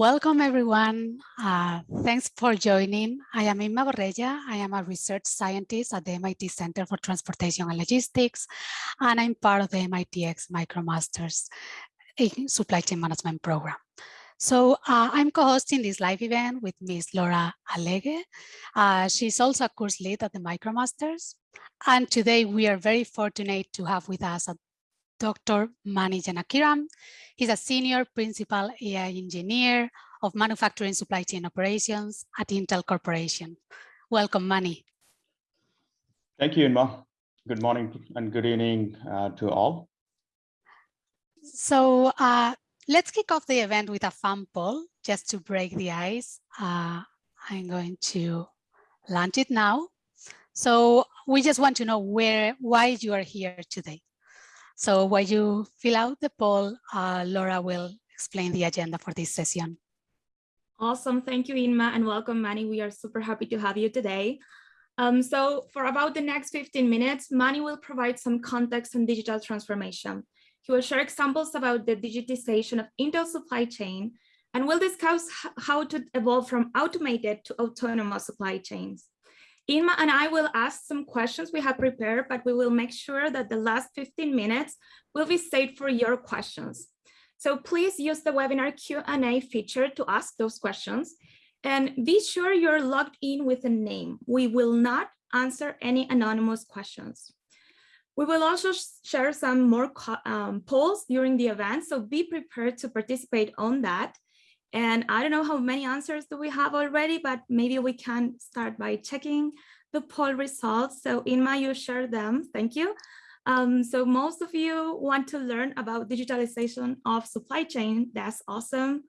Welcome everyone. Uh, thanks for joining. I am Inma Borrella. I am a research scientist at the MIT Center for Transportation and Logistics, and I'm part of the MITx MicroMasters Supply Chain Management Program. So uh, I'm co-hosting this live event with Ms. Laura Allegue. Uh, she's also a course lead at the MicroMasters. And today we are very fortunate to have with us Dr. Mani Janakiram. He's a senior principal AI engineer of manufacturing supply chain operations at Intel Corporation. Welcome, Mani. Thank you, Inma. Good morning and good evening uh, to all. So uh, let's kick off the event with a fun poll just to break the ice. Uh, I'm going to launch it now. So we just want to know where, why you are here today. So while you fill out the poll, uh, Laura will explain the agenda for this session. Awesome. Thank you, Inma, and welcome, Mani. We are super happy to have you today. Um, so for about the next 15 minutes, Mani will provide some context on digital transformation. He will share examples about the digitization of Intel supply chain, and will discuss how to evolve from automated to autonomous supply chains. Inma and I will ask some questions we have prepared, but we will make sure that the last 15 minutes will be saved for your questions. So please use the webinar Q&A feature to ask those questions and be sure you're logged in with a name. We will not answer any anonymous questions. We will also share some more um, polls during the event, so be prepared to participate on that. And I don't know how many answers do we have already, but maybe we can start by checking the poll results. So Inma, you share them. Thank you. Um, so most of you want to learn about digitalization of supply chain. That's awesome.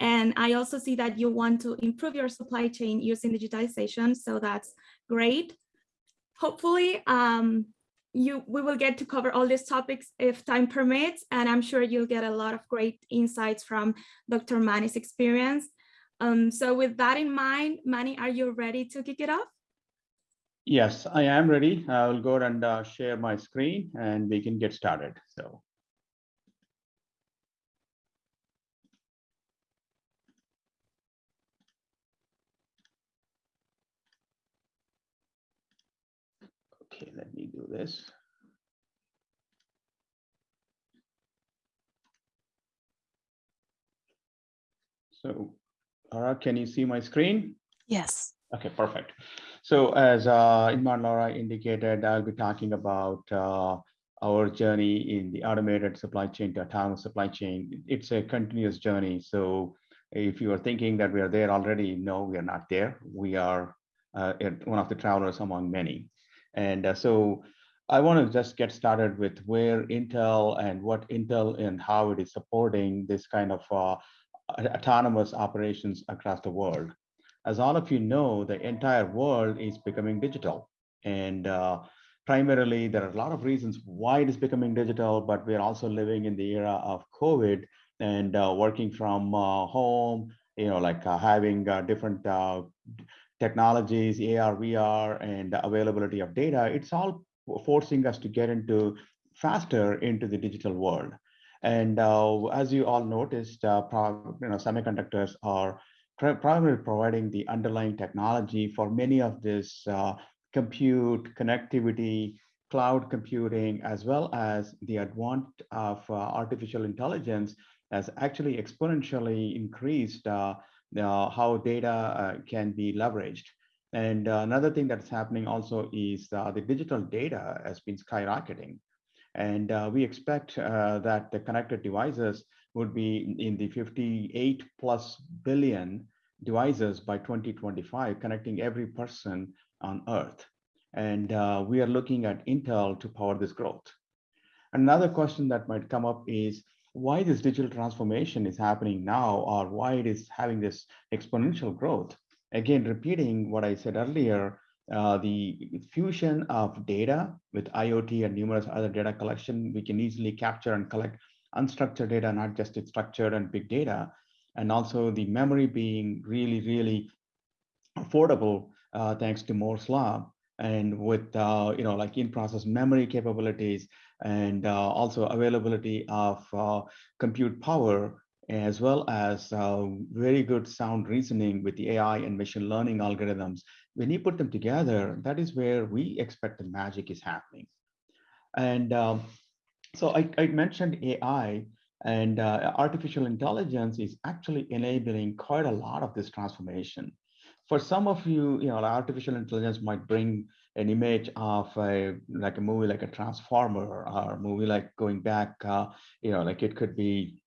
And I also see that you want to improve your supply chain using digitalization. So that's great. Hopefully, um, you we will get to cover all these topics if time permits, and I'm sure you'll get a lot of great insights from Dr. Mani's experience. Um, so with that in mind, Mani, are you ready to kick it off? Yes, I am ready. I will go and uh, share my screen and we can get started. So. Okay, let me do this. So, Laura, can you see my screen? Yes. Okay, perfect. So as uh, Inma Laura indicated, I'll be talking about uh, our journey in the automated supply chain to autonomous supply chain. It's a continuous journey. So if you are thinking that we are there already, no, we are not there. We are uh, one of the travelers among many. And uh, so I want to just get started with where Intel and what Intel and how it is supporting this kind of uh, autonomous operations across the world. As all of you know, the entire world is becoming digital. And uh, primarily, there are a lot of reasons why it is becoming digital, but we're also living in the era of COVID and uh, working from uh, home, you know, like uh, having uh, different technologies, AR, VR, and availability of data. It's all forcing us to get into faster into the digital world. And uh, as you all noticed, uh, you know, semiconductors are primarily providing the underlying technology for many of this uh, compute, connectivity, cloud computing, as well as the advent of uh, artificial intelligence has actually exponentially increased uh, how data uh, can be leveraged. And another thing that's happening also is the digital data has been skyrocketing. And uh, we expect uh, that the connected devices would be in the 58 plus billion devices by 2025, connecting every person on Earth. And uh, we are looking at Intel to power this growth. Another question that might come up is why this digital transformation is happening now or why it is having this exponential growth. Again, repeating what I said earlier, uh, the fusion of data with IoT and numerous other data collection, we can easily capture and collect unstructured data, not just structured and big data, and also the memory being really, really affordable uh, thanks to Moore's law. And with, uh, you know, like in-process memory capabilities and uh, also availability of uh, compute power as well as uh, very good sound reasoning with the AI and machine learning algorithms, when you put them together, that is where we expect the magic is happening. And um, so I, I, mentioned AI and uh, artificial intelligence is actually enabling quite a lot of this transformation. For some of you, you know, artificial intelligence might bring an image of a like a movie like a Transformer or a movie like going back, uh, you know, like it could be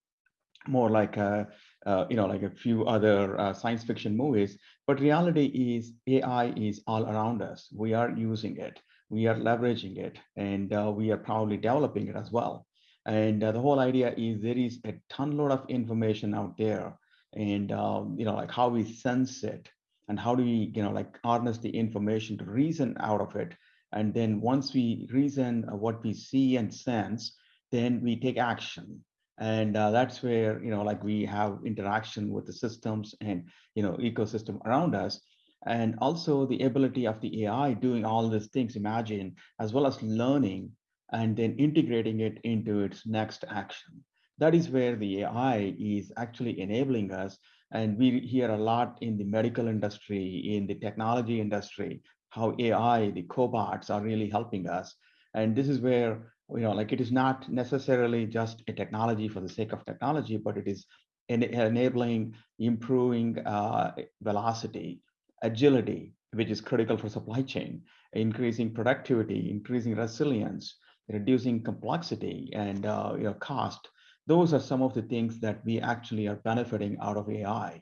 more like a, uh, you know, like a few other uh, science fiction movies. But reality is AI is all around us. We are using it we are leveraging it and uh, we are probably developing it as well. And uh, the whole idea is there is a ton load of information out there and, um, you know, like how we sense it and how do we, you know, like harness the information to reason out of it. And then once we reason what we see and sense, then we take action. And uh, that's where, you know, like we have interaction with the systems and, you know, ecosystem around us and also the ability of the AI doing all these things, imagine, as well as learning and then integrating it into its next action. That is where the AI is actually enabling us. And we hear a lot in the medical industry, in the technology industry, how AI, the cobots are really helping us. And this is where, you know, like it is not necessarily just a technology for the sake of technology, but it is enabling, improving uh, velocity, agility, which is critical for supply chain, increasing productivity, increasing resilience, reducing complexity and uh, you know, cost. Those are some of the things that we actually are benefiting out of AI.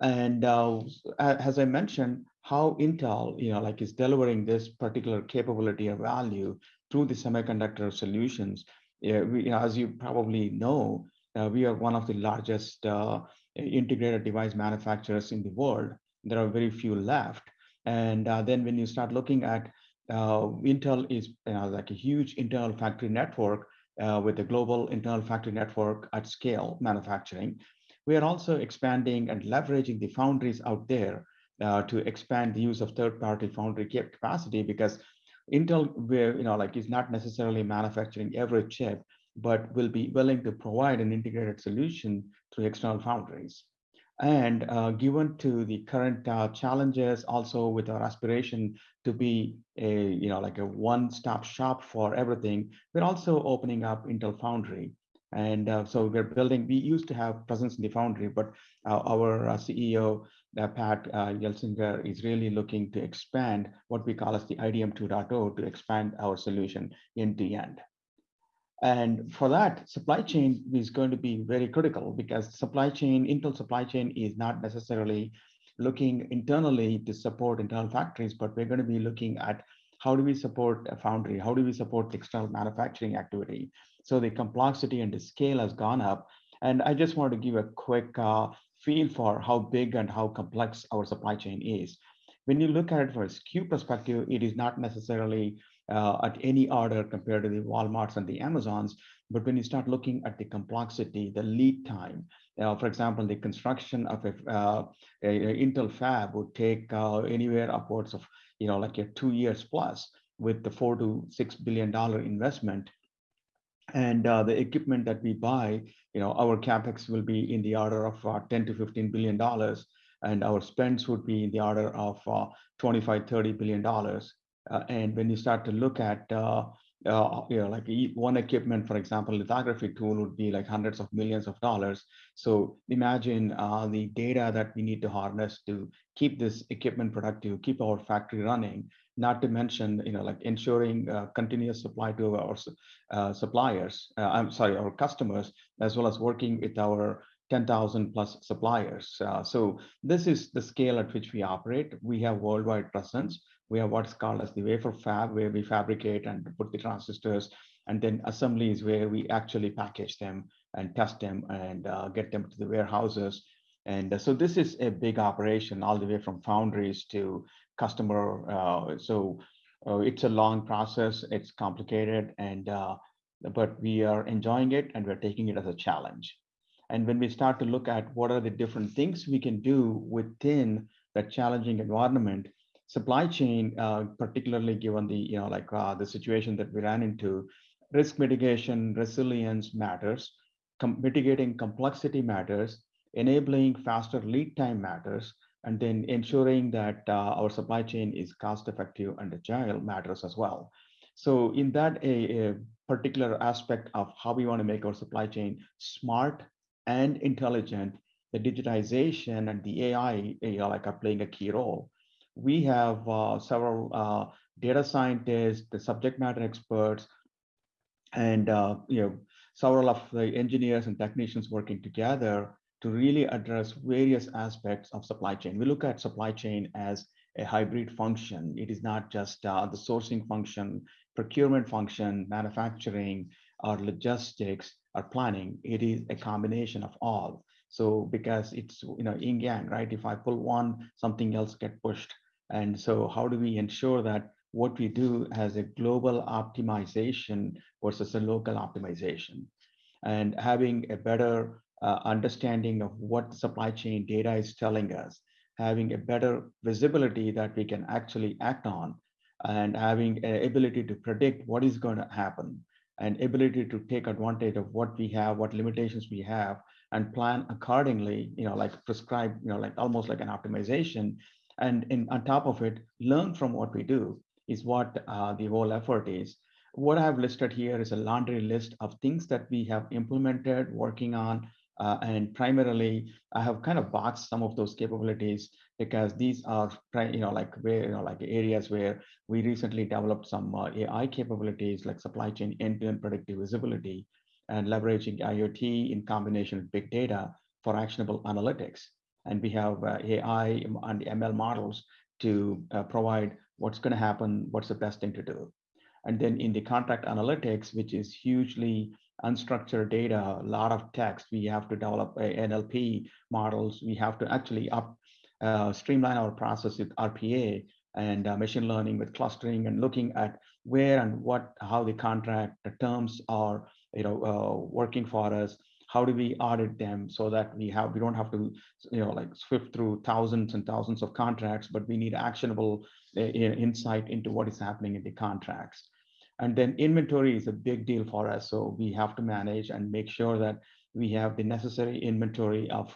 And uh, as I mentioned, how Intel, you know, like is delivering this particular capability or value through the semiconductor solutions. We, as you probably know, uh, we are one of the largest uh, integrated device manufacturers in the world there are very few left. And uh, then when you start looking at uh, Intel is like a huge internal factory network uh, with a global internal factory network at scale manufacturing. We are also expanding and leveraging the foundries out there uh, to expand the use of third-party foundry capacity because Intel, where you know, like is not necessarily manufacturing every chip, but will be willing to provide an integrated solution through external foundries. And uh, given to the current uh, challenges, also with our aspiration to be a, you know, like a one-stop shop for everything, we're also opening up Intel Foundry. And uh, so we're building, we used to have presence in the Foundry, but uh, our uh, CEO, uh, Pat Gelsinger, is really looking to expand what we call as the IDM 2.0 to expand our solution end to end. And for that, supply chain is going to be very critical because supply chain, Intel supply chain is not necessarily looking internally to support internal factories, but we're going to be looking at how do we support a foundry? How do we support external manufacturing activity? So the complexity and the scale has gone up. And I just want to give a quick uh, feel for how big and how complex our supply chain is. When you look at it from a SKU perspective, it is not necessarily uh, at any order compared to the Walmarts and the Amazons. But when you start looking at the complexity, the lead time, uh, for example, the construction of a, uh, a, a Intel fab would take uh, anywhere upwards of, you know, like a two years plus with the four to six billion dollar investment. And uh, the equipment that we buy, you know, our capex will be in the order of uh, 10 to 15 billion dollars, and our spends would be in the order of 25, 30 billion dollars. Uh, and when you start to look at, uh, uh, you know, like one equipment, for example, lithography tool would be like hundreds of millions of dollars. So imagine the data that we need to harness to keep this equipment productive, keep our factory running, not to mention, you know, like ensuring uh, continuous supply to our uh, suppliers, uh, I'm sorry, our customers, as well as working with our 10,000 plus suppliers. so this is the scale at which we operate. We have worldwide presence we have what's called as the wafer fab, where we fabricate and put the transistors, and then assembly is where we actually package them and test them and uh, get them to the warehouses. And uh, so this is a big operation all the way from foundries to customer. Uh, so uh, it's a long process, it's complicated, and uh, but we are enjoying it and we're taking it as a challenge. And when we start to look at what are the different things we can do within that challenging environment, supply chain, uh, particularly given the, you know, like uh, the situation that we ran into, risk mitigation, resilience matters. com mitigating complexity matters, enabling faster lead time matters, and then ensuring that uh, our supply chain is cost effective and agile matters as well. So in that a, a particular aspect of how we want to make our supply chain smart and intelligent, the digitization and the AI you know, like are playing a key role. We have uh, several uh, data scientists, the subject matter experts, and uh, you know several of the engineers and technicians working together to really address various aspects of supply chain. We look at supply chain as a hybrid function. It is not just uh, the sourcing function, procurement function, manufacturing, or logistics, or planning. It is a combination of all. So because it's you know yin yang, right? If I pull one, something else get pushed. And so how do we ensure that what we do has a global optimization versus a local optimization? And having a better uh, understanding of what supply chain data is telling us, having a better visibility that we can actually act on, and having an ability to predict what is going to happen, and ability to take advantage of what we have, what limitations we have, and plan accordingly, you know, like prescribe, you know, like almost like an optimization. And in, on top of it, learn from what we do is what uh, the whole effort is. What I've listed here is a laundry list of things that we have implemented, working on, uh, and primarily, I have kind of boxed some of those capabilities because these are, you know, like where, you know, like areas where we recently developed some uh, AI capabilities like supply chain end-to-end predictive visibility and leveraging IoT in combination with big data for actionable analytics. And we have uh, AI and ML models to uh, provide what's going to happen, what's the best thing to do. And then in the contract analytics, which is hugely unstructured data, a lot of text. We have to develop NLP models. We have to actually up uh, streamline our process with RPA and uh, machine learning with clustering and looking at where and what, how the contract the terms are, you know, uh, working for us. How do we audit them so that we have we don't have to, you know, like swift through thousands and thousands of contracts, but we need actionable uh, insight into what is happening in the contracts. And then inventory is a big deal for us. So we have to manage and make sure that we have the necessary inventory of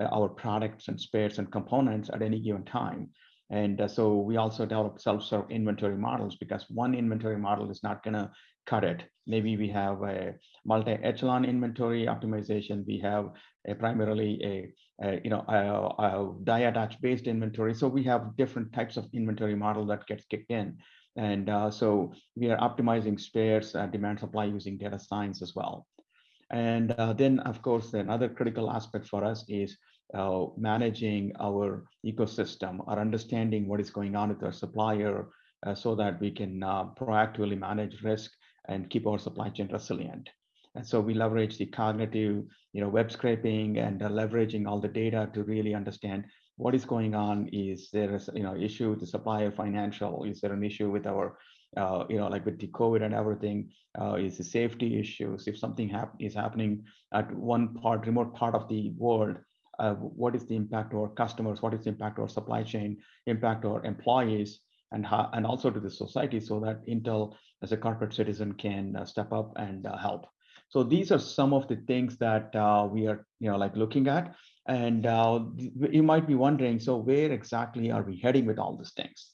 uh, our products and spares and components at any given time. And uh, so we also develop self-serve inventory models because one inventory model is not going to cut it. Maybe we have a multi-echelon inventory optimization. We have a primarily a, a you know a, a die attach based inventory. So we have different types of inventory model that gets kicked in. And uh, so we are optimizing spares uh, demand supply using data science as well. And uh, then, of course, another critical aspect for us is uh, managing our ecosystem, our understanding what is going on with our supplier uh, so that we can uh, proactively manage risk and keep our supply chain resilient. And so we leverage the cognitive, you know, web scraping and leveraging all the data to really understand what is going on? Is there a you know issue with the supplier financial? Is there an issue with our uh, you know like with the COVID and everything? Uh, is the safety issues? If something hap is happening at one part, remote part of the world, uh, what is the impact to our customers? What is the impact to our supply chain? Impact to our employees? And, and also to the society so that Intel as a corporate citizen can uh, step up and uh, help. So these are some of the things that uh, we are, you know, like looking at. And you might be wondering, so where exactly are we heading with all these things?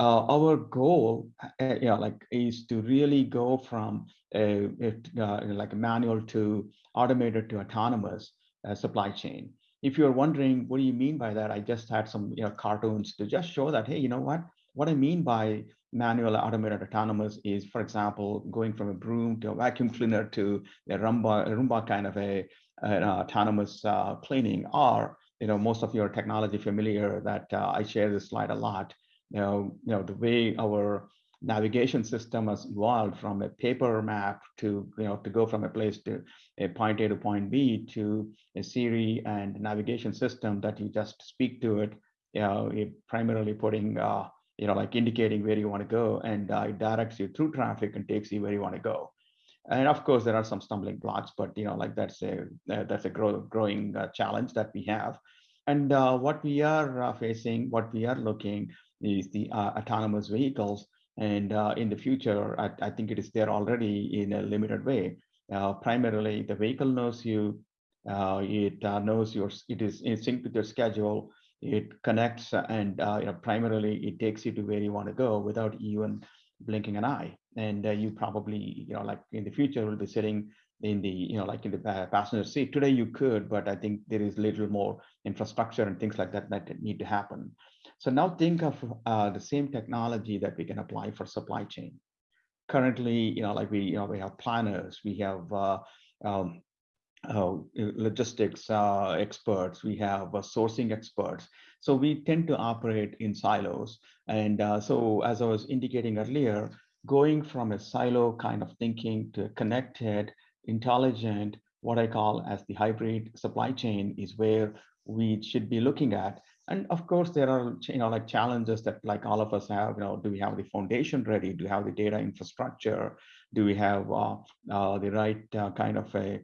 Uh, our goal, uh, you know, like, is to really go from a, a uh, like a manual to automated to autonomous supply chain. If you're wondering, what do you mean by that? I just had some you know, cartoons to just show that, hey, you know what? What I mean by manual automated autonomous is, for example, going from a broom to a vacuum cleaner to a Roomba, a Roomba kind of a an autonomous uh, cleaning. Or you know most of your technology familiar that uh, I share this slide a lot. You know you know the way our navigation system has evolved from a paper map to you know to go from a place to a point A to point B to a Siri and navigation system that you just speak to it you know primarily putting uh, you know like indicating where you want to go and uh, it directs you through traffic and takes you where you want to go and of course there are some stumbling blocks but you know like that's a uh, that's a grow, growing uh, challenge that we have and uh, what we are uh, facing what we are looking is the uh, autonomous vehicles and in the future I, I, think it is there already in a limited way primarily, the vehicle knows you. It knows your. It is in sync with your schedule. It connects and you know, primarily it takes you to where you want to go without even blinking an eye. And you probably, you know, like in the future, will be sitting in the you know like in the passenger seat. Today you could but i think there is little more infrastructure and things like that that need to happen. So now think of uh, the same technology that we can apply for supply chain. Currently you know like we you know we have planners we have uh, um, uh, logistics uh, experts we have uh, sourcing experts so we tend to operate in silos and uh, so as i was indicating earlier going from a silo kind of thinking to connected intelligent, what I call as the hybrid supply chain is where we should be looking at. And of course, there are you know like challenges that like all of us have. You know, do we have the foundation ready? Do we have the data infrastructure? Do we have uh, the right kind of a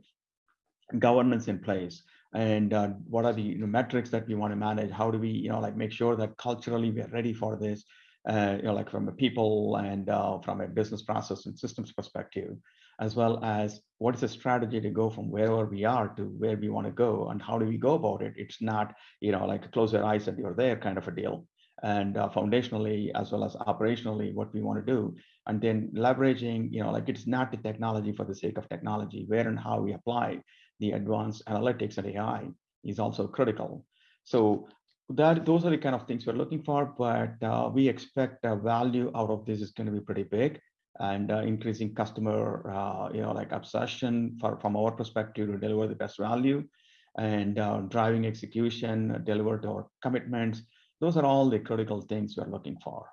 governance in place? And uh, what are the you know, metrics that we want to manage? How do we you know like make sure that culturally we are ready for this? Uh, you know, like from a people and uh, from a business process and systems perspective as well as what is the strategy to go from wherever we are to where we want to go and how do we go about it it's not you know like close your eyes and you're there kind of a deal and uh, foundationally as well as operationally what we want to do and then leveraging you know like it's not the technology for the sake of technology where and how we apply the advanced analytics and ai is also critical so that those are the kind of things we're looking for but uh, we expect value out of this is going to be pretty big and uh, increasing customer, uh, you know, like obsession for, from our perspective to deliver the best value and uh, driving execution, deliver to our commitments. Those are all the critical things we're looking for.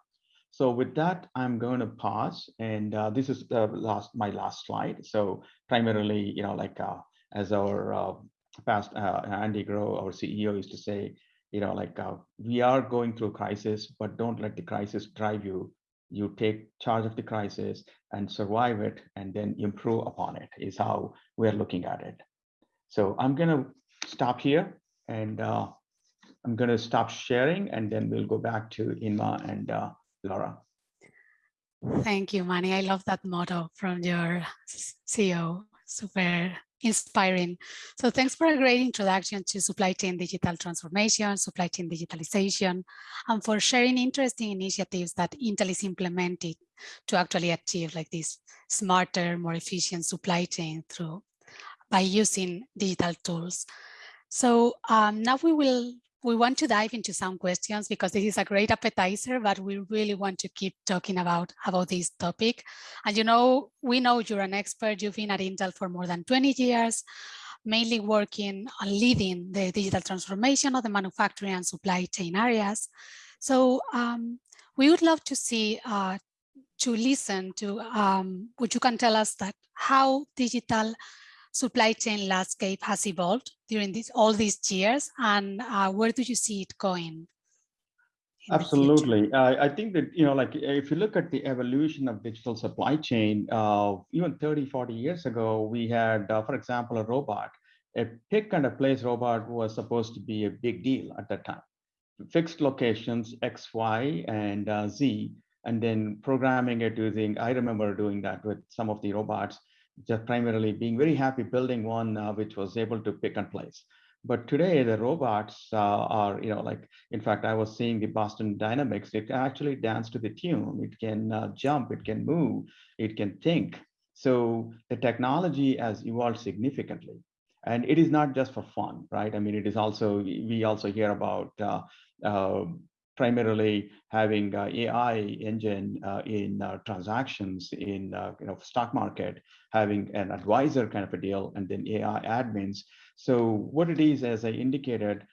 So with that, I'm going to pause. And uh, this is the last, my last slide. So primarily, you know, like as our uh, past Andy Grove, our CEO used to say, you know, like we are going through crisis, but don't let the crisis drive you you take charge of the crisis and survive it and then improve upon it is how we're looking at it. So I'm going to stop here and uh, I'm going to stop sharing and then we'll go back to Inma and uh, Laura. Thank you, Mani. I love that motto from your CEO. Super inspiring. So thanks for a great introduction to supply chain digital transformation, supply chain digitalization, and for sharing interesting initiatives that Intel is implementing to actually achieve like this smarter, more efficient supply chain through by using digital tools. So um, now we will we want to dive into some questions because this is a great appetizer, but we really want to keep talking about, about this topic. And you know, we know you're an expert, you've been at Intel for more than 20 years, mainly working on leading the digital transformation of the manufacturing and supply chain areas. So um, we would love to see, uh, to listen to um, what you can tell us that how digital supply chain landscape has evolved during this, all these years and uh, where do you see it going? Absolutely. Uh, I think that, you know, like if you look at the evolution of digital supply chain, uh, even 30, 40 years ago, we had, uh, for example, a robot. A pick and a place robot was supposed to be a big deal at that time. Fixed locations, X, Y, and uh, Z, and then programming it using, I remember doing that with some of the robots just primarily being very happy building one uh, which was able to pick and place. But today the robots uh, are, you know, like, in fact, I was seeing the Boston Dynamics, it can actually dance to the tune, it can uh, jump, it can move, it can think. So the technology has evolved significantly. And it is not just for fun, right? I mean, it is also, we also hear about uh, uh, primarily having uh, AI engine uh, in uh, transactions in you know stock market, having an advisor kind of a deal, and then AI admins. So what it is, as I indicated,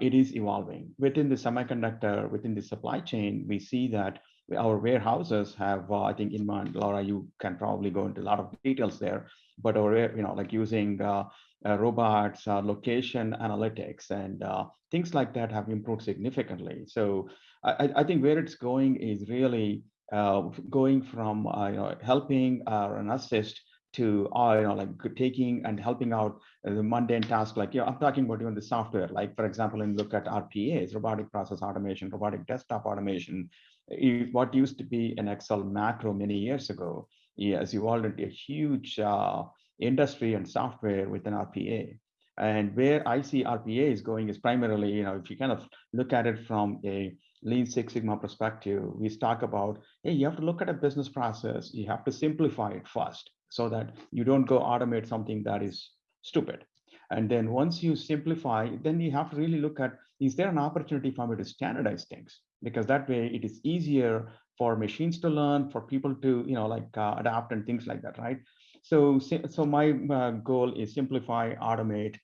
it is evolving within the semiconductor, within the supply chain. We see that our warehouses have, uh, I think, Inma, Laura, you can probably go into a lot of details there, but our, you know, like using uh, robots, uh, location analytics, and uh, things like that have improved significantly. So I, I think where it's going is really going from you know, helping an assist to uh, you know like taking and helping out the mundane task like you know i'm talking about even the software like for example and look at rpas robotic process automation robotic desktop automation what used to be an excel macro many years ago has evolved into a huge uh, industry and software with an RPA. And where I see RPA is going is primarily, you know, if you kind of look at it from a Lean Six Sigma perspective, we talk about, hey, you have to look at a business process. You have to simplify it first so that you don't go automate something that is stupid. And then once you simplify, then you have to really look at, is there an opportunity for me to standardize things? Because that way it is easier for machines to learn, for people to, you know, like uh, adapt and things like that, right? So, so my uh, goal is simplify, automate,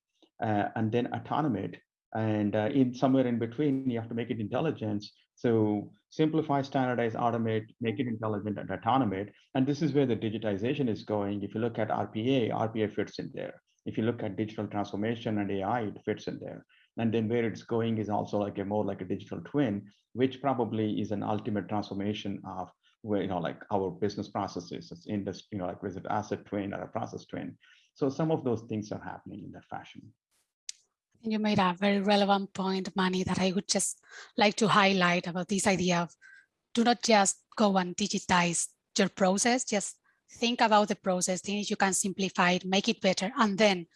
uh, and then automate. And uh, in somewhere in between, you have to make it intelligent. So simplify, standardize, automate, make it intelligent and automate. And this is where the digitization is going. If you look at RPA, RPA fits in there. If you look at digital transformation and AI, it fits in there. And then where it's going is also like a more like a digital twin, which probably is an ultimate transformation of where, you know, like our business processes, it's industry, you know, like was it asset twin or a process twin. So some of those things are happening in that fashion. You made a very relevant point, Mani, that I would just like to highlight about this idea of do not just go and digitize your process, just think about the process, things you can simplify it, make it better, and then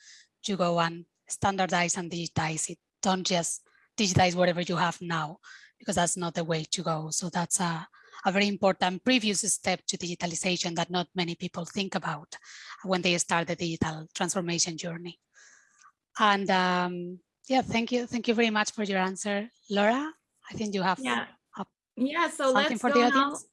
you go and standardize and digitize it. Don't just digitize whatever you have now, because that's not the way to go. So that's a, a very important previous step to digitalization that not many people think about when they start the digital transformation journey. And um, yeah, thank you. Thank you very much for your answer. Laura, I think you have yeah. Yeah, so something let's for go the now. audience.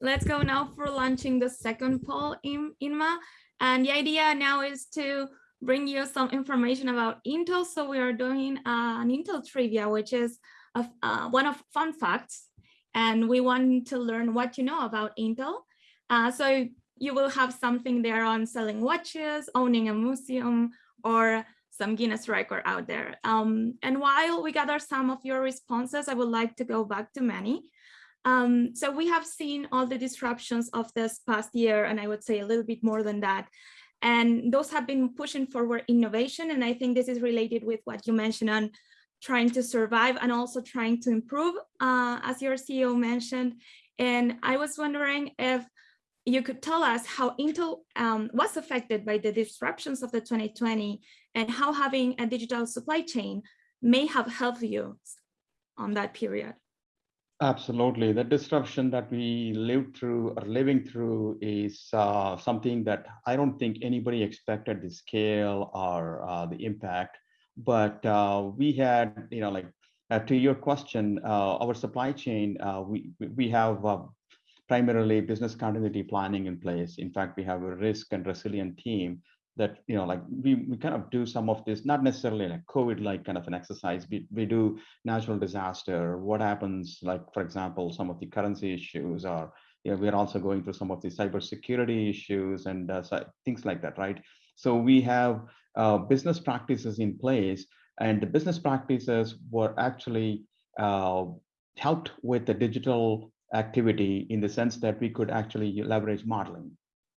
Let's go now for launching the second poll in Inma. And the idea now is to bring you some information about Intel. So we are doing uh, an Intel trivia, which is a, uh, one of fun facts. And we want to learn what you know about Intel. Uh, so you will have something there on selling watches, owning a museum, or some Guinness record out there. Um, and while we gather some of your responses, I would like to go back to Mani. Um, so we have seen all the disruptions of this past year, and I would say a little bit more than that. And those have been pushing forward innovation. And I think this is related with what you mentioned on trying to survive and also trying to improve, uh, as your CEO mentioned. And I was wondering if you could tell us how Intel um, was affected by the disruptions of the 2020 and how having a digital supply chain may have helped you on that period. Absolutely. The disruption that we lived through or living through is uh, something that I don't think anybody expected the scale or uh, the impact. But uh, we had, you know, like uh, to your question, uh, our supply chain, uh, we we have primarily business continuity planning in place. In fact, we have a risk and resilient team that you know like we, we kind of do some of this not necessarily like covid like kind of an exercise. We, we do natural disaster. What happens like for example some of the currency issues or you know, we're also going through some of the cybersecurity issues and uh, things like that right? So we have uh, business practices in place and the business practices were actually uh, helped with the digital activity in the sense that we could actually leverage modeling.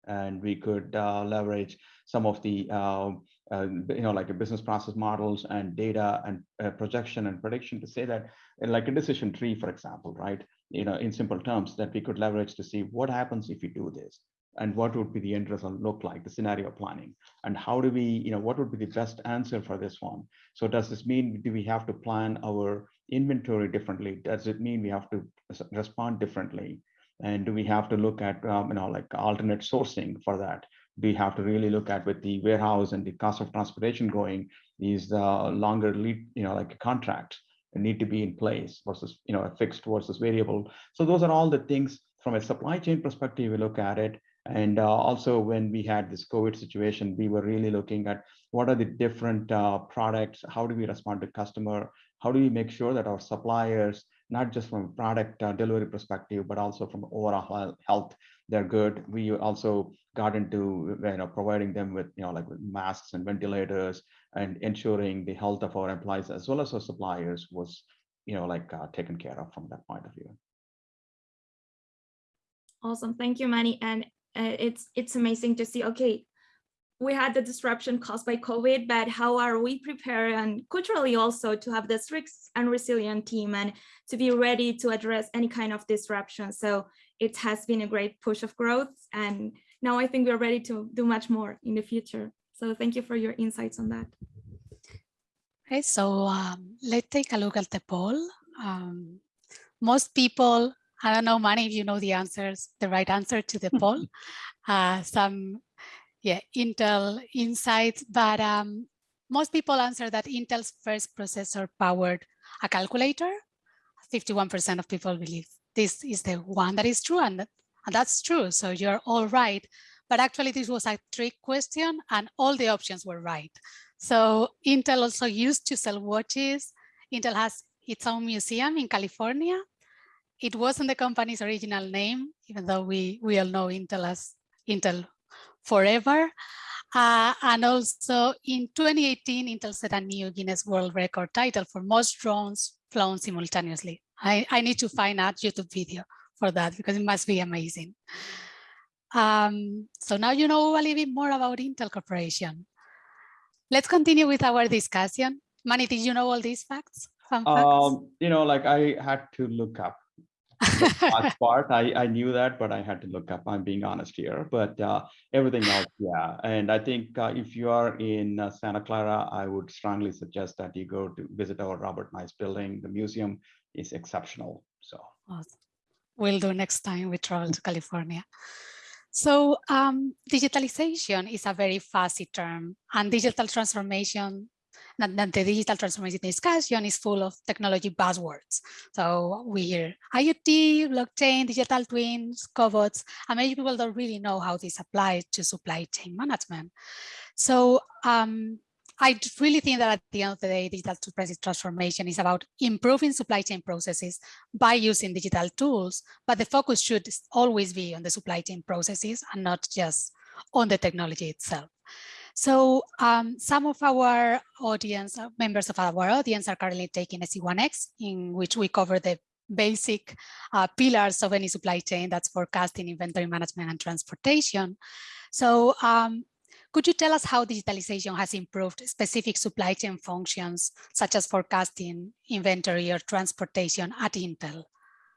And we could uh, leverage some of the uh, you know like a business process models and data and uh, projection and prediction to say that like a decision tree for example right? You know in simple terms that we could leverage to see what happens if you do this and what would be the end result look like the scenario planning? And how do we you know what would be the best answer for this one? So does this mean do we have to plan our inventory differently? Does it mean we have to respond differently? And do we have to look at um, you know like alternate sourcing for that? Do we have to really look at with the warehouse and the cost of transportation going is the longer lead you know like a contract need to be in place versus you know a fixed versus variable? So those are all the things from a supply chain perspective we look at it and uh, also when we had this covid situation we were really looking at what are the different uh, products how do we respond to customer how do we make sure that our suppliers not just from a product uh, delivery perspective, but also from overall health, they're good. We also got into you know providing them with you know like with masks and ventilators and ensuring the health of our employees as well as our suppliers was you know like uh, taken care of from that point of view. Awesome, thank you, Mani. And uh, it's it's amazing to see. Okay, we had the disruption caused by COVID, but how are we prepared and culturally also to have this risk and resilient team and to be ready to address any kind of disruption. So it has been a great push of growth and now I think we're ready to do much more in the future. So thank you for your insights on that. Okay, so um, let's take a look at the poll. Um, most people, I don't know, many if you know the answers, the right answer to the poll. Uh, some, yeah, Intel insights, but um, most people answer that Intel's first processor powered a calculator. 51% of people believe this is the one that is true and, and that's true. So you're all right. But actually this was a trick question and all the options were right. So Intel also used to sell watches. Intel has its own museum in California. It wasn't the company's original name, even though we, we all know Intel as Intel forever. Uh, and also in 2018, Intel set a new Guinness World Record title for most drones flown simultaneously. I, I need to find a YouTube video for that because it must be amazing. Um, so now you know a little bit more about Intel Corporation. Let's continue with our discussion. Mani, did you know all these facts? facts? Um, you know, like I had to look up part. I, I knew that, but I had to look up. I'm being honest here, but uh, everything else, yeah. And I think uh, if you are in uh, Santa Clara, I would strongly suggest that you go to visit our Robert Noyce building. The museum is exceptional. So awesome. we'll do next time we travel to California. So um, digitalization is a very fuzzy term and digital transformation that, the digital transformation discussion is full of technology buzzwords. So we hear IoT, blockchain, digital twins, cobots, and many people don't really know how this applies to supply chain management. So um, I really think that at the end of the day, digital transformation is about improving supply chain processes by using digital tools, but the focus should always be on the supply chain processes and not just on the technology itself. So um, some of our audience, uh, members of our audience are currently taking SC1X, in which we cover the basic uh, pillars of any supply chain, that's forecasting, inventory management, and transportation. So um, could you tell us how digitalization has improved specific supply chain functions, such as forecasting, inventory, or transportation at Intel?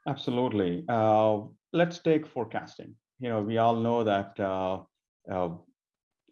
Absolutely. Uh, let's take forecasting. You know, we all know that uh, uh,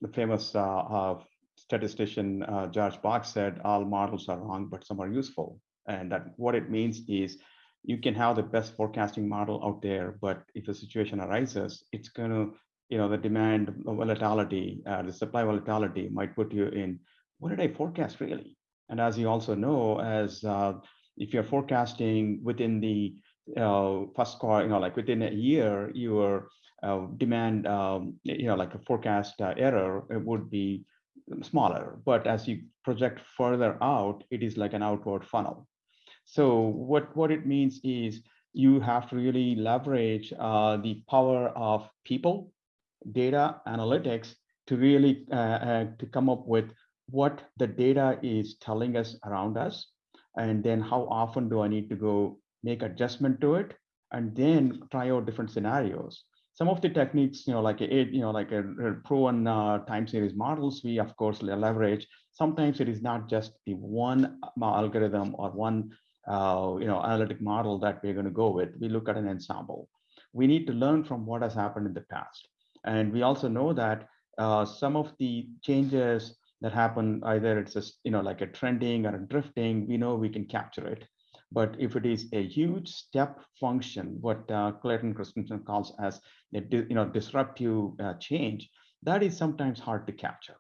the famous uh, uh, statistician uh, George Box said, all models are wrong, but some are useful. And that what it means is you can have the best forecasting model out there, but if a situation arises, it's going to you know, the demand volatility, uh, the supply volatility might put you in, what did I forecast really? And as you also know, as uh, if you're forecasting within the uh, first quarter, you know, like within a year, your uh, demand, um, you know, like a forecast uh, error, it would be smaller. But as you project further out, it is like an outward funnel. So what, what it means is you have to really leverage uh, the power of people data analytics to really uh, uh, to come up with what the data is telling us around us and then how often do i need to go make adjustment to it and then try out different scenarios some of the techniques you know like a you know like a, a proven uh, time series models we of course leverage. Sometimes it is not just the one uh, algorithm or one uh, you know analytic model that we're going to go with. We look at an ensemble. We need to learn from what has happened in the past. And we also know that uh, some of the changes that happen, either it's just, you know, like a trending or a drifting, we know we can capture it. But if it is a huge step function, what uh, Clayton Christensen calls as a you know disruptive uh, change, that is sometimes hard to capture.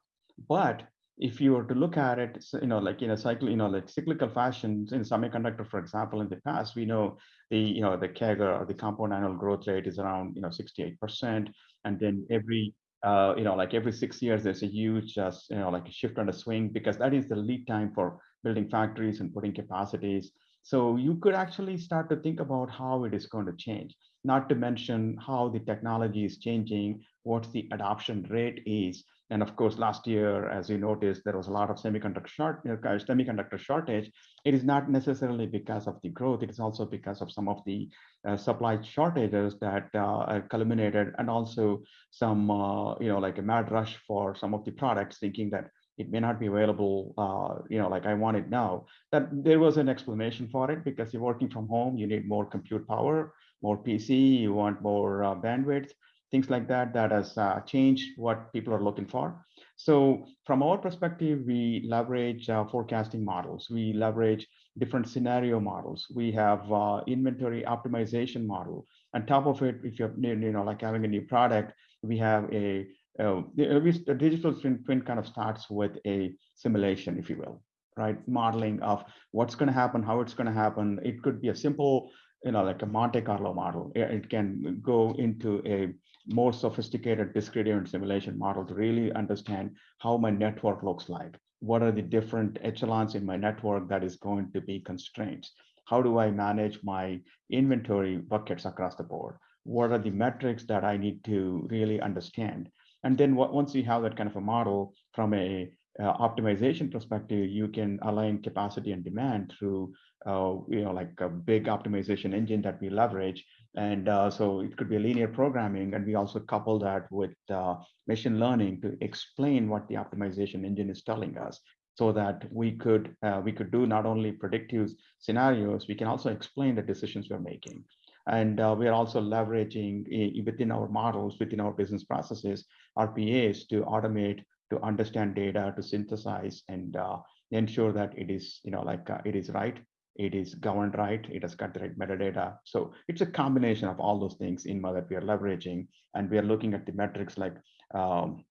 But if you were to look at it, you know, like in a cycle, you know, like cyclical fashion in semiconductor, for example, in the past, we know the, you know, the CAGR or the compound annual growth rate is around, you know, 68%. And then every, uh, you know, like every six years, there's a huge, uh, you know, like a shift on a swing because that is the lead time for building factories and putting capacities. So you could actually start to think about how it is going to change, not to mention how the technology is changing, what the adoption rate is, and of course, last year, as you noticed, there was a lot of semiconductor short, uh, semiconductor shortage. It is not necessarily because of the growth. It is also because of some of the uh, supply shortages that uh, culminated, and also some, uh, you know, like a mad rush for some of the products, thinking that it may not be available, uh, you know, like I want it now. That there was an explanation for it because you're working from home, you need more compute power, more PC, you want more uh, bandwidth things like that, that has uh, changed what people are looking for. So from our perspective, we leverage uh, forecasting models. We leverage different scenario models. We have uh, inventory optimization model. On top of it, if you're you know like having a new product, we have a uh, the digital twin, twin kind of starts with a simulation, if you will, right? Modeling of what's going to happen, how it's going to happen. It could be a simple, you know, like a Monte Carlo model. It can go into a more sophisticated discrete event simulation model to really understand how my network looks like. What are the different echelons in my network that is going to be constraints? How do I manage my inventory buckets across the board? What are the metrics that I need to really understand? And then once you have that kind of a model from a uh, optimization perspective, you can align capacity and demand through, uh, you know, like a big optimization engine that we leverage. And uh, so it could be linear programming, and we also couple that with uh, machine learning to explain what the optimization engine is telling us, so that we could uh, we could do not only predictive scenarios, we can also explain the decisions we're making. And uh, we are also leveraging within our models, within our business processes, RPAs to automate, to understand data, to synthesize, and uh, ensure that it is, you know, like uh, it is right, it is governed right, it has got the right metadata. So it's a combination of all those things in that we are leveraging, and we are looking at the metrics like um,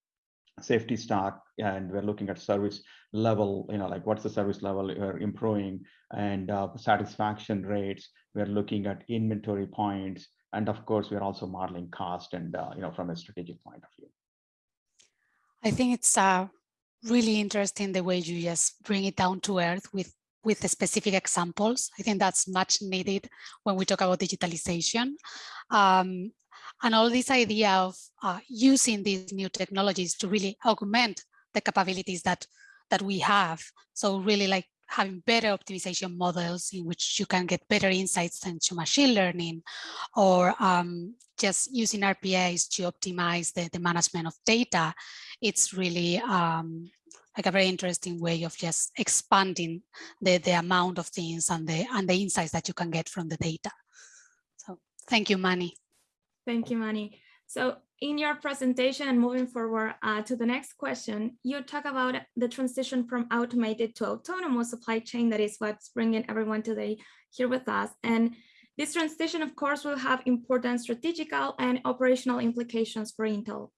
safety stock and we're looking at service level you know like what's the service level we're improving and uh, satisfaction rates we're looking at inventory points and of course we're also modeling cost and uh, you know from a strategic point of view i think it's uh, really interesting the way you just bring it down to earth with with the specific examples. I think that's much needed when we talk about digitalization. Um, and all this idea of uh, using these new technologies to really augment the capabilities that that we have. So really like having better optimization models in which you can get better insights into machine learning or um, just using RPAs to optimize the, the management of data. It's really um, like a very interesting way of just expanding the, the amount of things and the, and the insights that you can get from the data. So thank you, Mani. Thank you, Mani. So in your presentation and moving forward uh, to the next question, you talk about the transition from automated to autonomous supply chain. That is what's bringing everyone today here with us. And this transition, of course, will have important strategical and operational implications for Intel.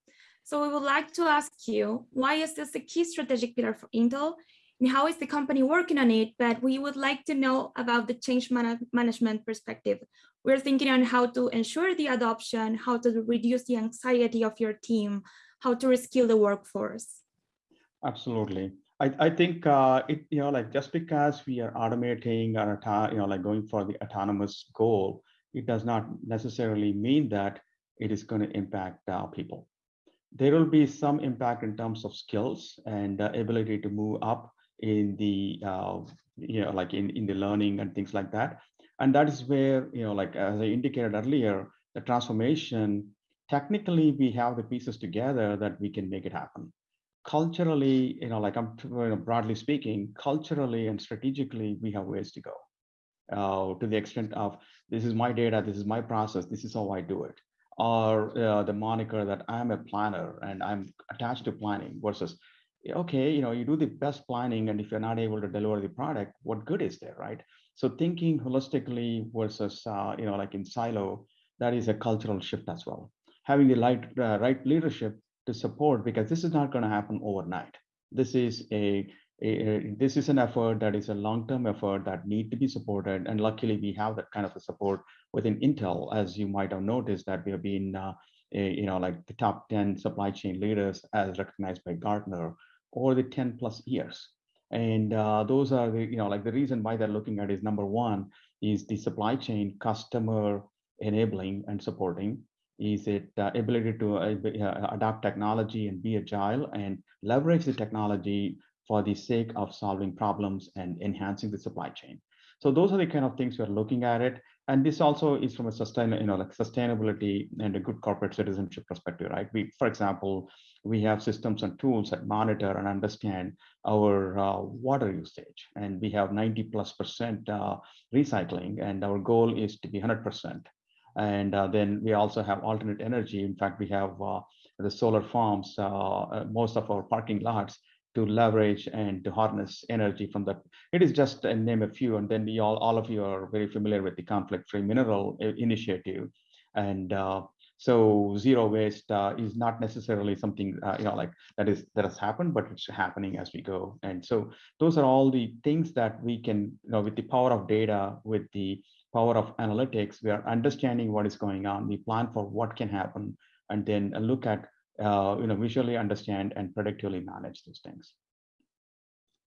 So we would like to ask you, why is this a key strategic pillar for Intel? And how is the company working on it? But we would like to know about the change man management perspective. We're thinking on how to ensure the adoption, how to reduce the anxiety of your team, how to reskill the workforce. Absolutely. I, I think uh, it, you know, like just because we are automating or, you know, like going for the autonomous goal, it does not necessarily mean that it is going to impact uh, people. There will be some impact in terms of skills and uh, ability to move up in the, uh, you know, like in, in the learning and things like that. And that is where, you know, like as I indicated earlier, the transformation, technically we have the pieces together that we can make it happen. Culturally, you know, like I'm you know, broadly speaking, culturally and strategically, we have ways to go. Uh, to the extent of this is my data, this is my process, this is how I do it. Or uh, the moniker that I'm a planner and I'm attached to planning versus, okay, you know, you do the best planning and if you're not able to deliver the product, what good is there, right? So thinking holistically versus, uh, you know, like in silo, that is a cultural shift as well. Having the right, uh, right leadership to support, because this is not going to happen overnight. This is a, a, a, this is an effort that is a long-term effort that need to be supported. And luckily we have that kind of a support within Intel, as you might have noticed that we have been, uh, a, you know, like the top 10 supply chain leaders as recognized by Gartner over the 10 plus years. And uh, those are the, you know, like the reason why they're looking at is number one is the supply chain customer enabling and supporting. Is it uh, ability to uh, uh, adopt technology and be agile and leverage the technology for the sake of solving problems and enhancing the supply chain. So those are the kind of things we're looking at it. And this also is from a sustain, you know, like sustainability and a good corporate citizenship perspective, right? We, for example, we have systems and tools that monitor and understand our uh, water usage. And we have 90 plus percent uh, recycling, and our goal is to be 100%. And uh, then we also have alternate energy. In fact, we have uh, the solar farms, uh, most of our parking lots to leverage and to harness energy from that. It is just a name a few, and then we all, all of you are very familiar with the conflict-free mineral initiative. And uh, so zero waste uh, is not necessarily something uh, you know like that is that has happened, but it's happening as we go. And so those are all the things that we can, you know, with the power of data, with the power of analytics, we are understanding what is going on. We plan for what can happen, and then look at uh, you know, visually understand and predictively manage these things.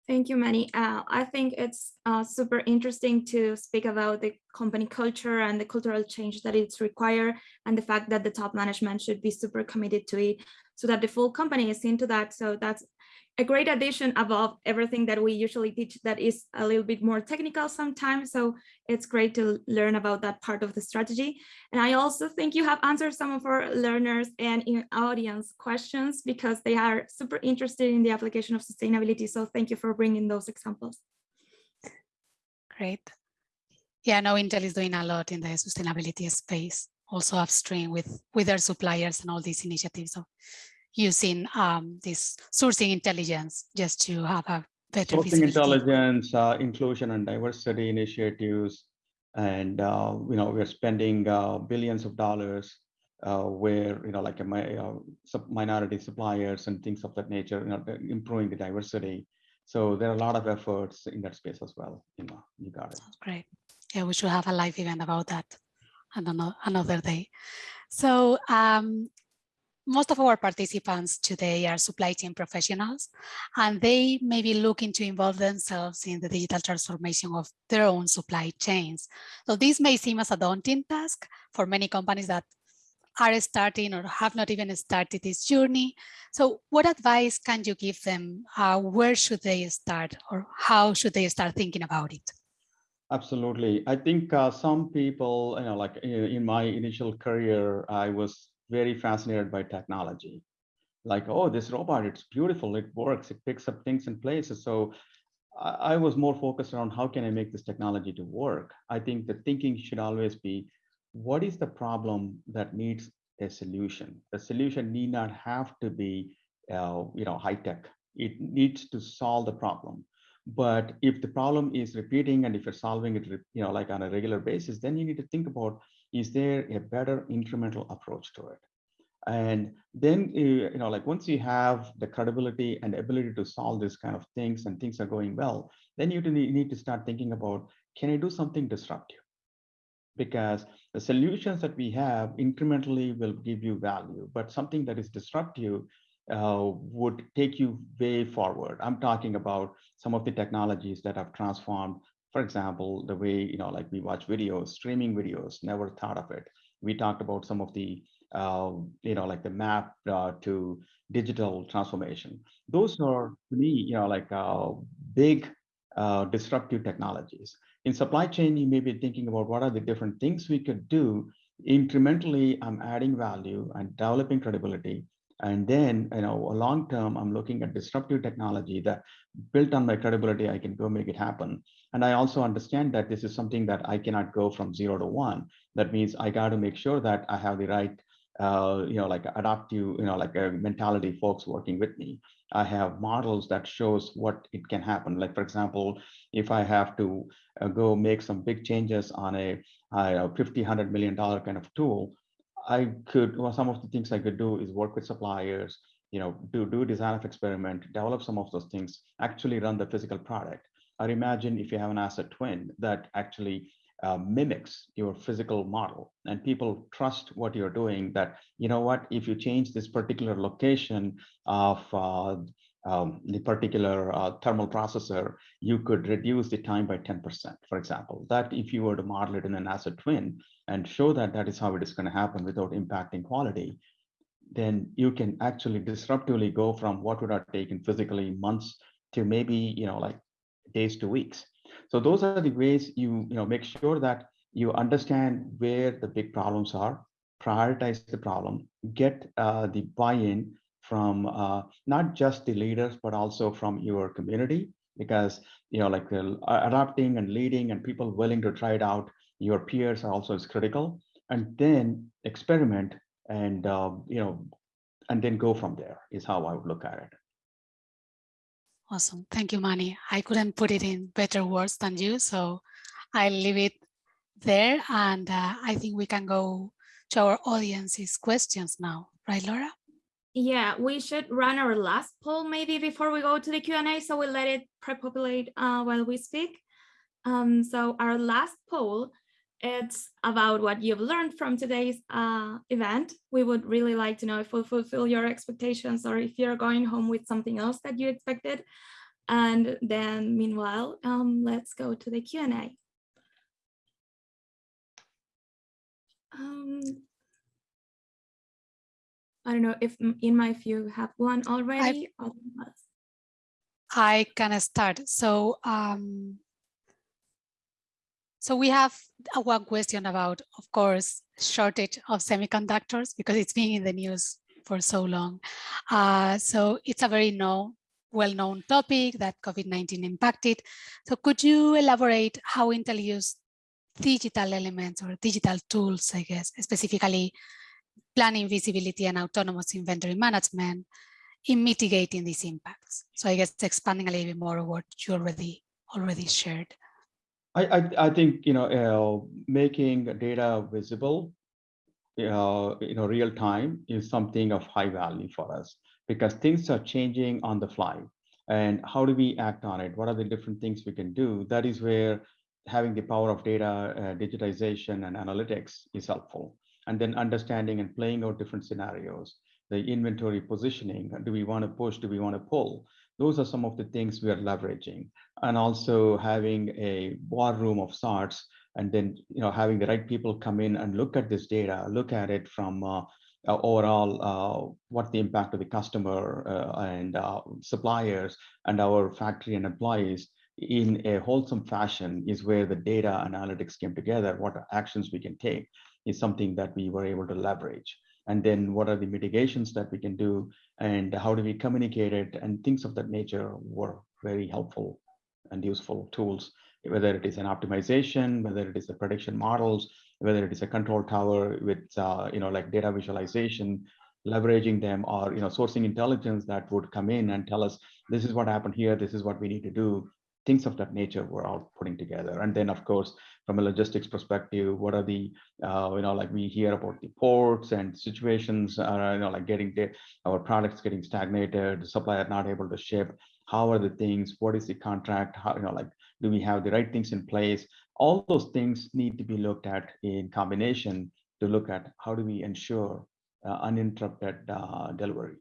Thank you, Mani. Uh, I think it's uh, super interesting to speak about the company culture and the cultural change that it's required and the fact that the top management should be super committed to it so that the full company is into that. So that's a great addition above everything that we usually teach that is a little bit more technical sometimes. So it's great to learn about that part of the strategy. And I also think you have answered some of our learners and in audience questions because they are super interested in the application of sustainability. So thank you for bringing those examples. Great. Yeah, no, Intel is doing a lot in the sustainability space, also upstream with, with their suppliers and all these initiatives. So using um, this sourcing intelligence just to have a better sourcing intelligence, uh, inclusion and diversity initiatives, and uh, you know we're spending uh, billions of dollars uh, where you know like a uh, minority suppliers and things of that nature, you know, improving the diversity. So there are a lot of efforts in that space as well. You know, you got it. Sounds great. Yeah, we should have a live event about that another another day. So um, most of our participants today are supply chain professionals, and they may be looking to involve themselves in the digital transformation of their own supply chains. So this may seem as a daunting task for many companies that are starting or have not even started this journey. So what advice can you give them? Uh, where should they start or how should they start thinking about it? Absolutely. I think uh, some people, you know, like in my initial career, I was very fascinated by technology. Like, oh, this robot, it's beautiful, it works, it picks up things in places. So I, I was more focused on how can I make this technology to work? I think the thinking should always be, what is the problem that needs a solution? The solution need not have to be, uh, you know, high tech. It needs to solve the problem. But if the problem is repeating and if you're solving it, you know, like on a regular basis, then you need to think about is there a better incremental approach to it? And then, you know, like once you have the credibility and ability to solve this kind of things and things are going well, then you need to start thinking about, can I do something disruptive? Because the solutions that we have incrementally will give you value, but something that is disruptive uh, would take you way forward. I'm talking about some of the technologies that have transformed for example, the way, you know, like we watch videos, streaming videos, never thought of it. We talked about some of the, uh, you know, like the map uh, to digital transformation. Those are, to me, you know, like uh, big uh, disruptive technologies. In supply chain, you may be thinking about what are the different things we could do. Incrementally, I'm adding value and developing credibility. And then, you know, long term, I'm looking at disruptive technology that built on my credibility, I can go make it happen. And I also understand that this is something that I cannot go from zero to one. That means I got to make sure that I have the right, uh, you know, like adaptive, you know, like a mentality folks working with me. I have models that shows what it can happen. Like, for example, if I have to uh, go make some big changes on a, a 50, $100 million kind of tool, I could, well, some of the things I could do is work with suppliers, you know, do, do design of experiment, develop some of those things, actually run the physical product or imagine if you have an asset twin that actually uh, mimics your physical model. And people trust what you're doing that you know what if you change this particular location of uh, um, the particular uh, thermal processor you could reduce the time by 10% for example. That if you were to model it in an asset twin and show that that is how it is going to happen without impacting quality then you can actually disruptively go from what would have taken physically months to maybe you know like days to weeks. So those are the ways you, you know, make sure that you understand where the big problems are, prioritize the problem, get uh, the buy-in from uh, not just the leaders, but also from your community, because, you know, like uh, adapting and leading and people willing to try it out, your peers are also is critical. and then experiment and uh, you know and then go from there is how I would look at it. Awesome. Thank you, Mani. I couldn't put it in better words than you, so I'll leave it there. And uh, I think we can go to our audience's questions now, right, Laura? Yeah, we should run our last poll maybe before we go to the Q&A, so we'll let it pre-populate uh, while we speak. Um, so our last poll it's about what you've learned from today's uh, event. We would really like to know if we fulfill your expectations or if you're going home with something else that you expected. And then meanwhile, um, let's go to the Q&A. Um, I don't know if in my view have one already. I, I can start. So um, so we have one question about, of course, shortage of semiconductors because it's been in the news for so long. Uh, so it's a very known, well-known topic that COVID-19 impacted. So could you elaborate how Intel used digital elements or digital tools, I guess, specifically planning visibility and autonomous inventory management in mitigating these impacts? So I guess expanding a little bit more what you already already shared. I, I, I think, you know, uh, making data visible, uh, you know, real time is something of high value for us because things are changing on the fly. And how do we act on it? What are the different things we can do? That is where having the power of data, uh, digitization and analytics is helpful. And then understanding and playing out different scenarios, the inventory positioning, do we want to push, do we want to pull? Those are some of the things we are leveraging and also having a war room of sorts and then you know having the right people come in and look at this data, look at it from uh, uh, overall uh, what the impact of the customer uh, and uh, suppliers and our factory and employees in a wholesome fashion is where the data analytics came together. What actions we can take is something that we were able to leverage and then what are the mitigations that we can do and how do we communicate it and things of that nature were very helpful and useful tools. Whether it is an optimization whether it is the prediction models whether it is a control tower with uh, you know like data visualization leveraging them or you know sourcing intelligence that would come in and tell us this is what happened here this is what we need to do things of that nature we're all putting together. And then, of course, from a logistics perspective, what are the, uh, you know, like we hear about the ports and situations, uh, you know, like getting our products getting stagnated, supplier not able to ship. How are the things? What is the contract? How, you know, like, do we have the right things in place? All those things need to be looked at in combination to look at how do we ensure uh, uninterrupted uh, delivery.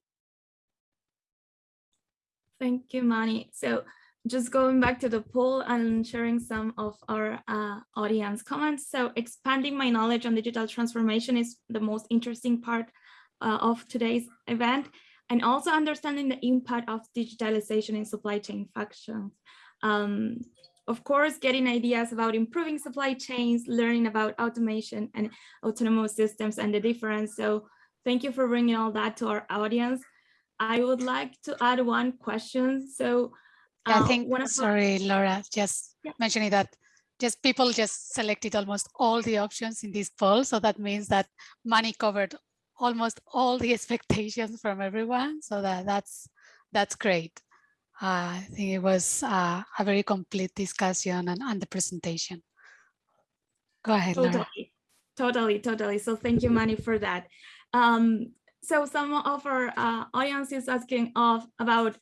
Thank you, Mani. So just going back to the poll and sharing some of our uh, audience comments. So expanding my knowledge on digital transformation is the most interesting part uh, of today's event and also understanding the impact of digitalization in supply chain functions. Um, of course, getting ideas about improving supply chains, learning about automation and autonomous systems and the difference. So thank you for bringing all that to our audience. I would like to add one question. So yeah, I uh, think, sorry, Laura, just yeah. mentioning that just people just selected almost all the options in this poll. So that means that Mani covered almost all the expectations from everyone. So that that's that's great. Uh, I think it was uh, a very complete discussion and, and the presentation. Go ahead, totally, Laura. Totally, totally. So thank you, Mani, for that. Um, so some of our uh, audience is asking of about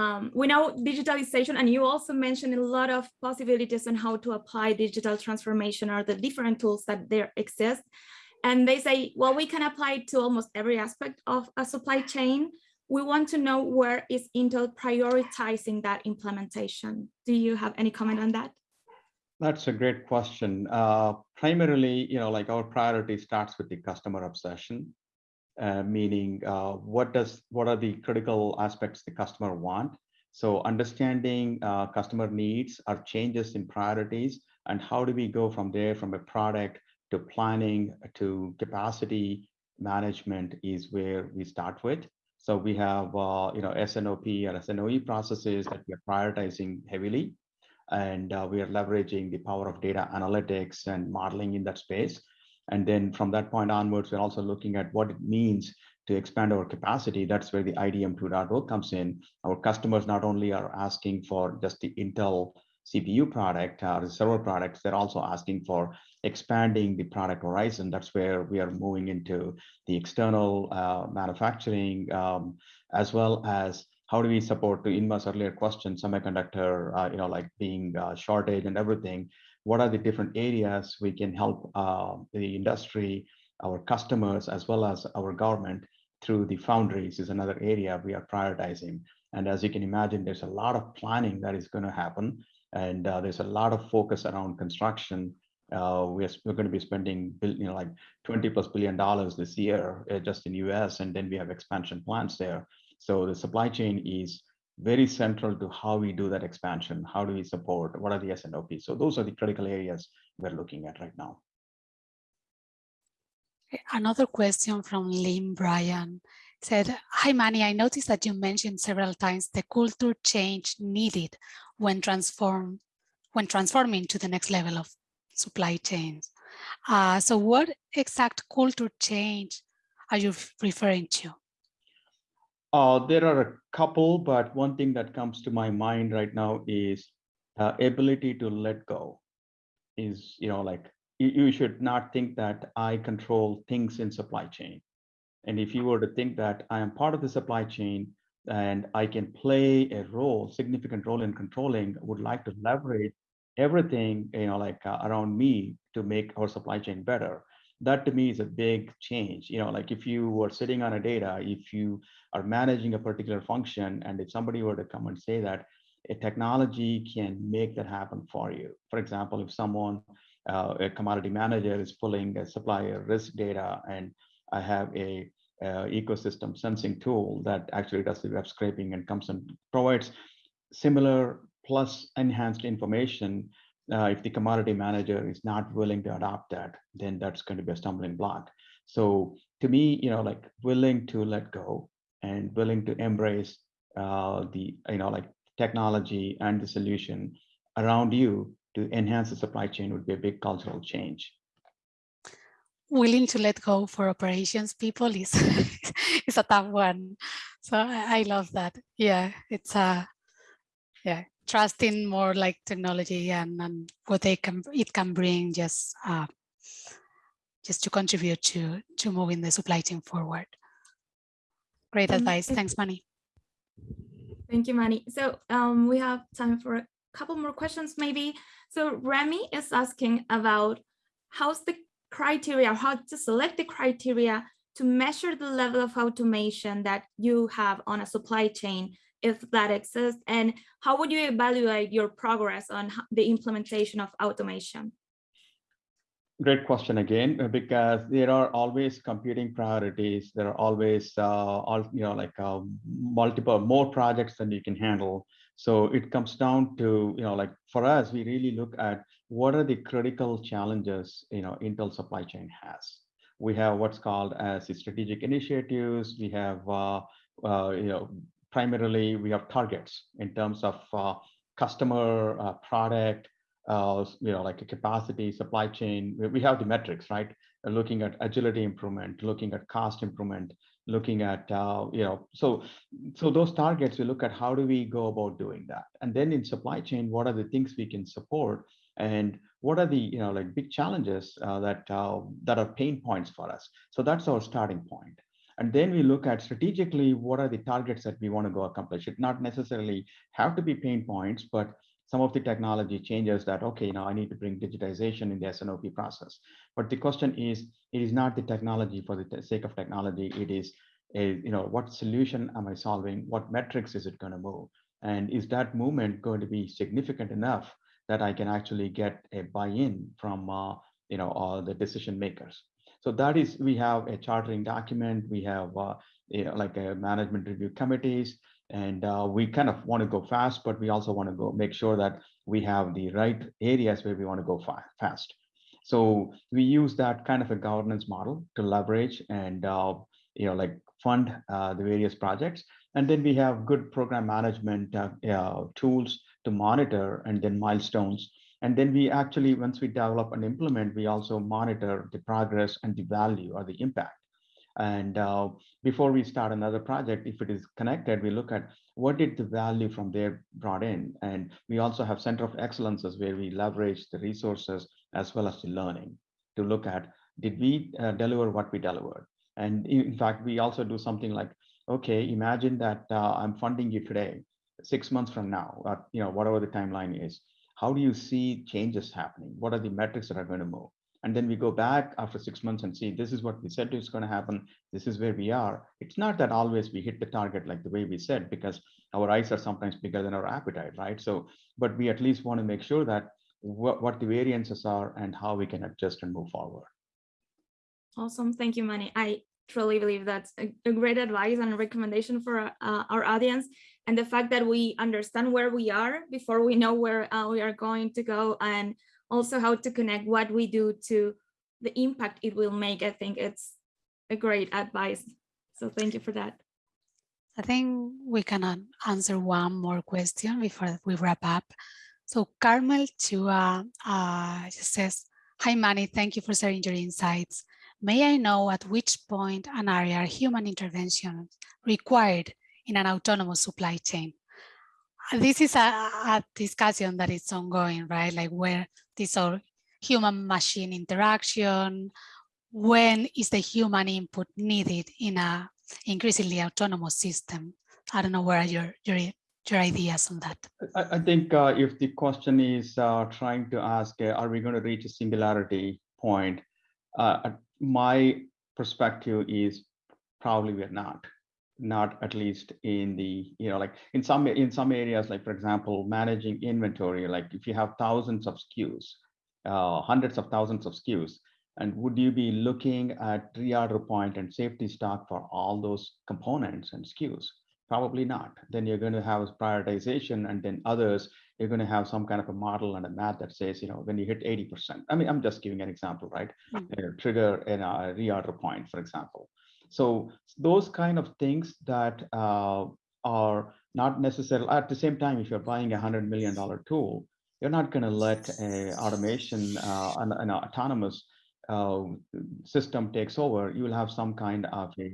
um, we know digitalization, and you also mentioned a lot of possibilities on how to apply digital transformation or the different tools that there exist. And they say, well, we can apply it to almost every aspect of a supply chain. We want to know where is Intel prioritizing that implementation. Do you have any comment on that? That's a great question. Uh, primarily, you know, like our priority starts with the customer obsession. Uh, meaning uh, what does what are the critical aspects the customer want. So understanding uh, customer needs or changes in priorities and how do we go from there from a product to planning to capacity management is where we start with. So we have uh, you know S&OP or S&OE processes that we are prioritizing heavily, and uh, we are leveraging the power of data analytics and modeling in that space And then from that point onwards, we're also looking at what it means to expand our capacity. That's where the IDM 2.0 comes in. Our customers not only are asking for just the Intel CPU product or the server products, they're also asking for expanding the product horizon. That's where we are moving into the external uh, manufacturing, um, as well as how do we support to Inma's earlier question, semiconductor, uh, you know, like being uh, shortage and everything. What are the different areas we can help uh, the industry, our customers, as well as our government through the foundries is another area we are prioritizing. And as you can imagine, there's a lot of planning that is going to happen. And uh, there's a lot of focus around construction. Uh, we're, we're going to be spending, you know, like 20 plus billion dollars this year uh, just in US, and then we have expansion plans there. So the supply chain is very central to how we do that expansion. How do we support? What are the S&OP? So those are the critical areas we're looking at right now. Another question from Lynn Bryan said, hi Mani, I noticed that you mentioned several times the culture change needed when transform when transforming to the next level of supply chains. Uh, so what exact culture change are you referring to? Uh, there are a couple, but one thing that comes to my mind right now is uh, ability to let go is, you know, like you should not think that I control things in supply chain. And if you were to think that I am part of the supply chain and I can play a role, significant role in controlling, would like to leverage everything, you know, like uh, around me to make our supply chain better. That to me is a big change. You know, like if you were sitting on a data, if you are managing a particular function, and if somebody were to come and say that a technology can make that happen for you. For example, if someone uh, a commodity manager is pulling a supplier risk data and I have a uh, ecosystem sensing tool that actually does the web scraping and comes and provides similar plus enhanced information. Uh, if the commodity manager is not willing to adopt that, then that's going to be a stumbling block. So to me, you know, like willing to let go and willing to embrace uh, the, you know, like technology and the solution around you to enhance the supply chain would be a big cultural change. Willing to let go for operations people is is a tough one. So I, love that. Yeah, it's a yeah trusting more like technology and, and what they can it can bring just uh, just to contribute to to moving the supply chain forward. Great um, advice. Thanks, Mani. Thank you, Mani. So um, we have time for a couple more questions, maybe. So Remy is asking about how's the criteria, how to select the criteria to measure the level of automation that you have on a supply chain, if that exists, and how would you evaluate your progress on the implementation of automation? Great question again, uh, because there are always competing priorities. There are always, uh, all, you know, like uh, multiple more projects than you can handle. So it comes down to, you know, like for us, we really look at what are the critical challenges, you know, Intel supply chain has. We have what's called as strategic initiatives. We have, uh, uh, you know, primarily we have targets in terms of uh, customer uh, product, uh, you know, like a capacity, supply chain. We have the metrics, right? Looking at agility improvement, looking at cost improvement, looking at, uh, you know, so, so those targets, we look at how do we go about doing that? And then in supply chain, what are the things we can support? And what are the, you know, like big challenges uh, that, uh, that are pain points for us? So that's our starting point. And then we look at strategically, what are the targets that we want to go accomplish? It not necessarily have to be pain points, but some of the technology changes that, okay, now I need to bring digitization in the S&OP process. But the question is, it is not the technology for the sake of technology. It is, a, you know, what solution am I solving? What metrics is it going to move? And is that movement going to be significant enough that I can actually get a buy-in from, uh, you know, all the decision makers? So that is, we have a chartering document. We have, uh, you know, like a management review committees and uh, we kind of want to go fast, but we also want to go make sure that we have the right areas where we want to go fa fast. So we use that kind of a governance model to leverage and uh, you know like fund uh, the various projects. And then we have good program management uh, uh, tools to monitor and then milestones And then we actually, once we develop and implement, we also monitor the progress and the value or the impact. And uh, before we start another project, if it is connected, we look at what did the value from there brought in. And we also have center of excellences where we leverage the resources as well as the learning to look at, did we uh, deliver what we delivered? And in fact, we also do something like, okay, imagine that uh, I'm funding you today, six months from now, or, you know, whatever the timeline is. How do you see changes happening? What are the metrics that are going to move? And then we go back after six months and see this is what we said is going to happen. This is where we are. It's not that always we hit the target like the way we said, because our eyes are sometimes bigger than our appetite, right? So, but we at least want to make sure that what, what the variances are and how we can adjust and move forward. Awesome. Thank you, Mani. I truly believe that's a, a great advice and a recommendation for uh, our audience. And the fact that we understand where we are before we know where uh, we are going to go and also how to connect what we do to the impact it will make. I think it's a great advice. So thank you for that. I think we can answer one more question before we wrap up. So Carmel Chua uh, says, Hi Mani, thank you for sharing your insights. May I know at which point an area human intervention required in an autonomous supply chain? This is a, a discussion that is ongoing, right? Like where this all human machine interaction, when is the human input needed in a increasingly autonomous system? I don't know where your, your, your ideas on that. I, I think uh, if the question is uh, trying to ask, uh, are we going to reach a singularity point? Uh, my perspective is probably we're not not at least in the you know like in some in some areas like for example managing inventory like if you have thousands of SKUs uh, hundreds of thousands of SKUs and would you be looking at reorder point and safety stock for all those components and SKUs? Probably not. Then you're going to have prioritization and then others you're going to have some kind of a model and a math that says, you know, when you hit 80%, I mean, I'm just giving an example, right? Mm -hmm. trigger in a reorder point, for example. So those kind of things that uh, are not necessarily at the same time, if you're buying a hundred million dollar tool, you're not going to let a automation, uh, an, an autonomous uh, system takes over. You will have some kind of a,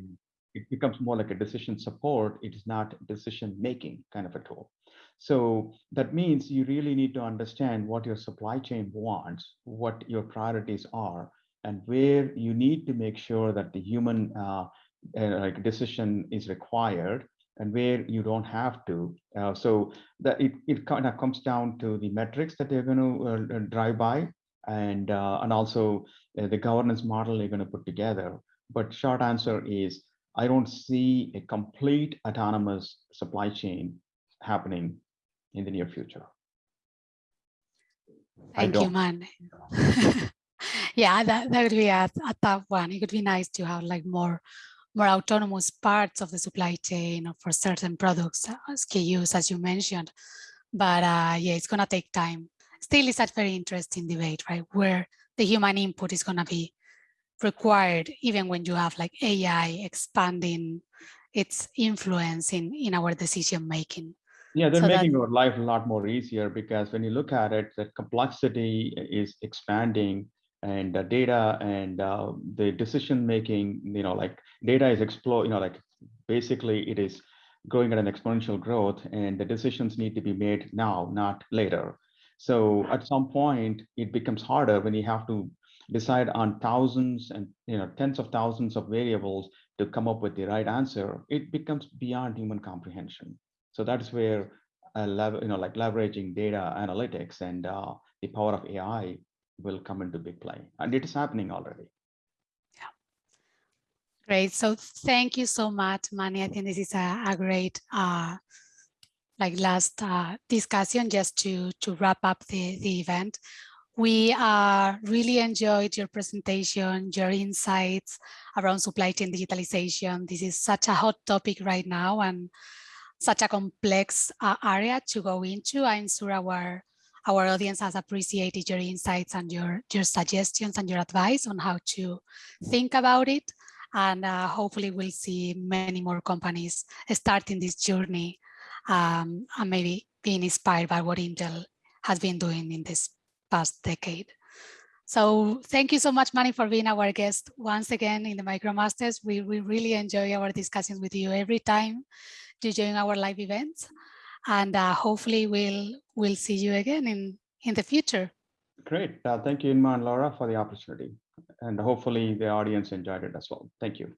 it becomes more like a decision support. It is not decision making kind of a tool. So that means you really need to understand what your supply chain wants, what your priorities are, and where you need to make sure that the human uh, uh, like decision is required and where you don't have to. Uh, so that it, it kind of comes down to the metrics that they're going to uh, uh, drive by and, uh, and also the governance model they're going to put together. But short answer is, I don't see a complete autonomous supply chain happening in the near future. Thank you, man. yeah, that, that would be a, a tough one. It would be nice to have like more more autonomous parts of the supply chain for certain products, uh, SKUs, as you mentioned. But uh, yeah, it's going to take time. Still, it's a very interesting debate, right? Where the human input is going to be required, even when you have like AI expanding its influence in, in our decision making. Yeah, they're so making that, our life a lot more easier because when you look at it, the complexity is expanding and the data and uh, the decision making, you know, like data is explode, you know, like basically it is growing at an exponential growth and the decisions need to be made now, not later. So at some point it becomes harder when you have to decide on thousands and you know tens of thousands of variables to come up with the right answer. It becomes beyond human comprehension. So that's where uh, you know, like leveraging data analytics and uh, the power of AI will come into big play. And it is happening already. Yeah. Great. So thank you so much, Mani. I think this is a, a great uh, like last uh, discussion just to, to wrap up the, the event. We uh, really enjoyed your presentation, your insights around supply chain digitalization. This is such a hot topic right now and such a complex uh, area to go into. I'm sure our our audience has appreciated your insights and your your suggestions and your advice on how to think about it. And uh, hopefully we'll see many more companies starting this journey um, and maybe being inspired by what Intel has been doing in this past decade. So thank you so much, Mani, for being our guest once again in the MicroMasters. We, we really enjoy our discussions with you every time join our live events. And uh, hopefully we'll, we'll see you again in, in the future. Great. Uh, thank you, Inma and Laura, for the opportunity. And hopefully the audience enjoyed it as well. Thank you.